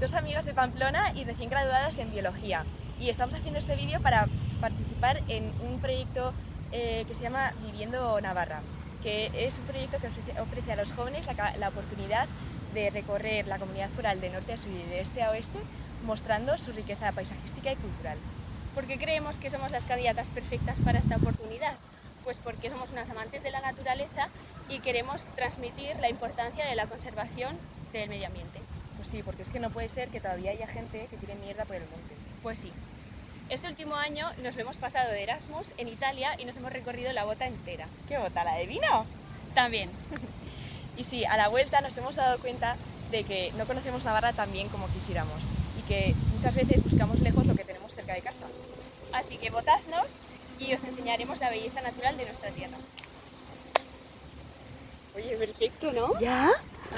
Dos amigas de Pamplona y recién graduadas en Biología. Y estamos haciendo este vídeo para participar en un proyecto eh, que se llama Viviendo Navarra, que es un proyecto que ofrece, a los jóvenes la, oportunidad de recorrer la comunidad foral de norte a sur y de este a oeste, mostrando su riqueza paisajística y cultural. ¿Por qué creemos que somos las candidatas perfectas para esta oportunidad? Pues porque somos unas amantes de la naturaleza y queremos transmitir la importancia de la conservación del medio ambiente. Pues sí, porque es que no puede ser que todavía haya gente que tiene mierda por el monte. Pues sí. Este último año nos hemos pasado de Erasmus en Italia y nos hemos recorrido la bota entera. ¿Qué bota? ¿La de vino? También. y sí, a la vuelta nos hemos dado cuenta de que no conocemos Navarra tan bien como quisiéramos y que muchas veces buscamos lejos lo que tenemos cerca de casa. Así que votadnos y os enseñaremos la belleza natural de nuestra tierra. Oye, perfecto, ¿no? ¿Ya?